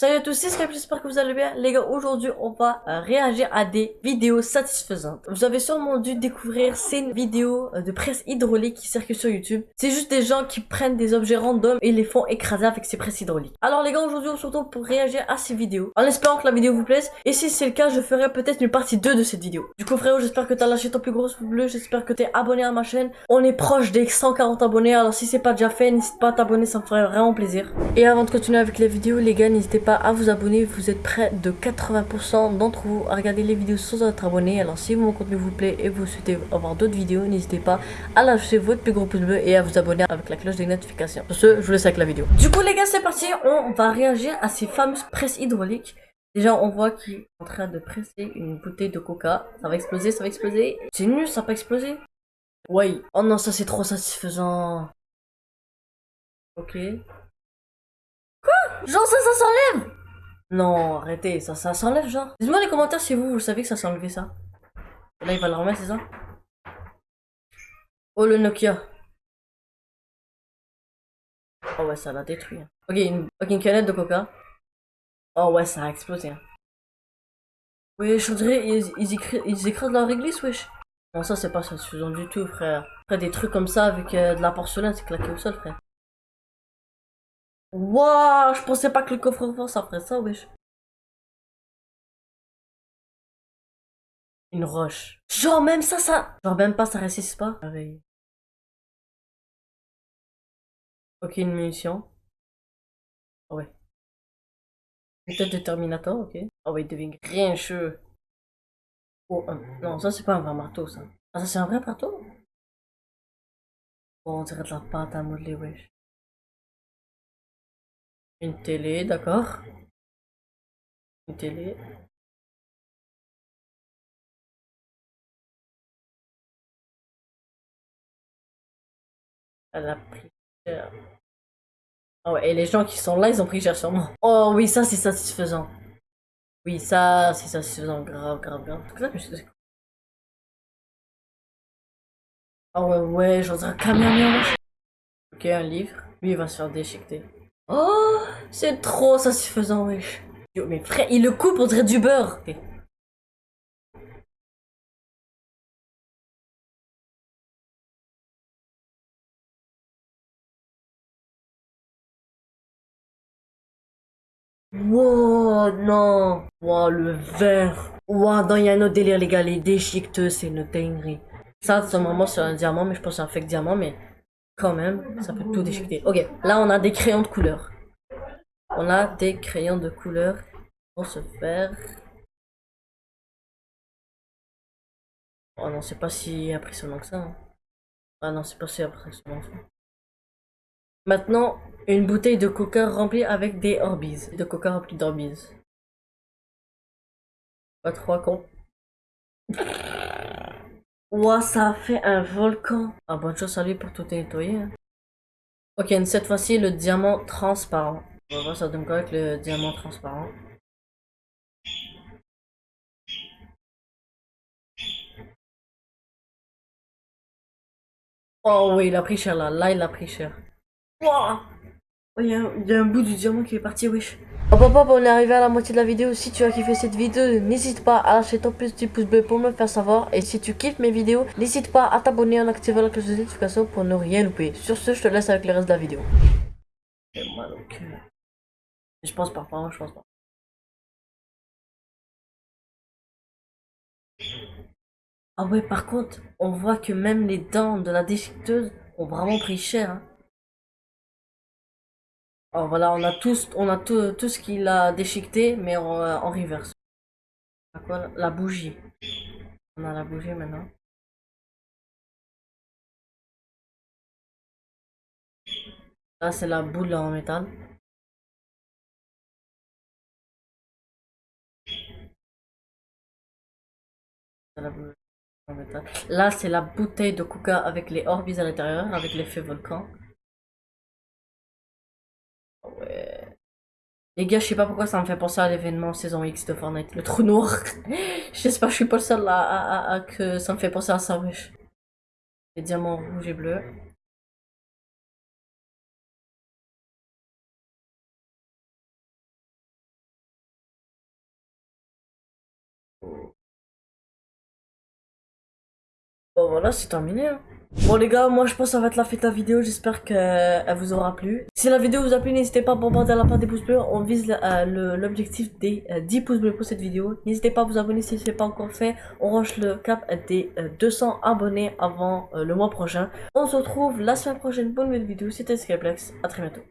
Salut à tous, c'est Skype, j'espère que vous allez bien. Les gars, aujourd'hui, on va euh, réagir à des vidéos satisfaisantes. Vous avez sûrement dû découvrir ces vidéos euh, de presse hydraulique qui circulent sur YouTube. C'est juste des gens qui prennent des objets random et les font écraser avec ces presses hydrauliques. Alors les gars, aujourd'hui, on se retrouve pour réagir à ces vidéos. En espérant que la vidéo vous plaise. Et si c'est le cas, je ferai peut-être une partie 2 de cette vidéo. Du coup, frérot, j'espère que t'as lâché ton plus gros pouce bleu. J'espère que t'es abonné à ma chaîne. On est proche des 140 abonnés. Alors si c'est pas déjà fait, n'hésite pas à t'abonner, ça me ferait vraiment plaisir. Et avant de continuer avec les vidéos, les gars, n'hésitez pas à vous abonner. Vous êtes près de 80% d'entre vous à regarder les vidéos sans être abonné. Alors si mon contenu vous plaît et vous souhaitez avoir d'autres vidéos, n'hésitez pas à lâcher votre plus gros pouce bleu et à vous abonner avec la cloche des notifications. Sur ce, je vous laisse avec la vidéo. Du coup les gars, c'est parti. On va réagir à ces fameuses presses hydrauliques. Déjà, on voit qu'il est en train de presser une bouteille de coca. Ça va exploser, ça va exploser. C'est nul, ça va pas exploser. Ouais. Oh non, ça c'est trop satisfaisant. Ok. Genre ça, ça s'enlève Non, arrêtez, ça, ça s'enlève genre. Dites-moi les commentaires si vous, vous savez que ça enlevé ça. Là, il va le remettre, c'est ça? Oh, le Nokia. Oh ouais, ça l'a détruit. hein. Ok, une, canette de coca. Oh ouais, ça a explosé. hein. Wesh, je dirais, ils, ils, ils écrasent leur réglisse, wesh. Non, ça, c'est pas satisfaisant du tout, frère. Frère, des trucs comme ça avec euh, de la porcelaine, c'est claqué au sol, frère. Waouh, je pensais pas que le coffre-fort ça ferait ça, wesh. Une roche. Genre même ça, ça... Genre même pas, ça résiste pas. Ok, une munition. Ah ouais. Une tête de Terminator, ok. Ah ouais, il devient grincheux. Oh, non, ça c'est pas un vrai marteau, ça. Ah, ça c'est un vrai marteau? Bon, on dirait de la pâte à modeler, wesh. Une télé, d'accord. Une télé. Elle a pris cher. Ah ouais, et les gens qui sont là, ils ont pris cher moi. Oh oui, ça c'est satisfaisant. Oui, ça c'est satisfaisant. Grave, grave, grave. Suis- Ah ouais, ouais, j'ose un camion. Ok, un livre. Lui, il va se faire déchiqueter. Oh, c'est trop satisfaisant, wesh. Yo, mais frère, il le coupe, on dirait du beurre. Wow, non. Wow, le verre. Wow, non, il y a un autre délire, les gars. Les déchiqueteux, c'est une dinguerie. Ça, ce moment, c'est un diamant, mais je pense que c'est un fake diamant, mais quand même, ça peut tout déchiqueter. Ok, là, on a des crayons de couleur. On a des crayons de couleur pour se faire. Oh non, c'est pas si impressionnant que ça. hein. Ah non, c'est pas si impressionnant que ça. Maintenant, une bouteille de coca remplie avec des Orbeez. De coca remplie d'Orbeez. Pas trois cons. Ouah, ça a fait un volcan. Ah, bonne chance à lui pour tout nettoyer. hein. Ok, cette fois-ci, le diamant transparent. On va voir ça donne quoi avec le diamant transparent. Oh oui, il a pris cher là. Là, il a pris cher. Ouah Oh, il y, a un- il y a un bout du diamant qui est parti, wesh. Hop hop hop, on est arrivé à la moitié de la vidéo. Si tu as kiffé cette vidéo, n'hésite pas à lâcher ton petit pouce bleu pour me faire savoir. Et si tu kiffes mes vidéos, n'hésite pas à t'abonner en activant la cloche de notification pour ne rien louper. Sur ce, je te laisse avec le reste de la vidéo. J'ai mal au cœur. Je pense pas, vraiment, je pense pas. Ah ouais, par contre, on voit que même les dents de la déchiqueteuse ont vraiment pris cher. hein. Alors voilà, on a on a tout, ce qu'il a déchiqueté, mais en, euh, reverse. La- bougie. On a la bougie maintenant. Là, c'est la boule en métal. Là, c'est la bouteille de coca avec les Orbeez à l'intérieur, avec l'effet volcan. Les gars, je sais pas pourquoi ça me fait penser à l'événement saison X de Fortnite, le trou noir. J'espère que je suis pas le seul à, que ça me fait penser à ça, wesh. Les diamants rouges et bleus. Bon voilà, c'est terminé. Hein. Bon les gars, moi je pense que ça va être la fin de la vidéo, j'espère qu'elle vous aura plu. Si la vidéo vous a plu, n'hésitez pas à bombarder la part des pouces bleus, on vise euh, l'objectif des 10 euh, pouces bleus pour cette vidéo. N'hésitez pas à vous abonner si ce n'est pas encore fait, on range le cap des 200 euh, abonnés avant le mois prochain. On se retrouve la semaine prochaine pour une nouvelle vidéo, c'était Skyplex, à très bientôt.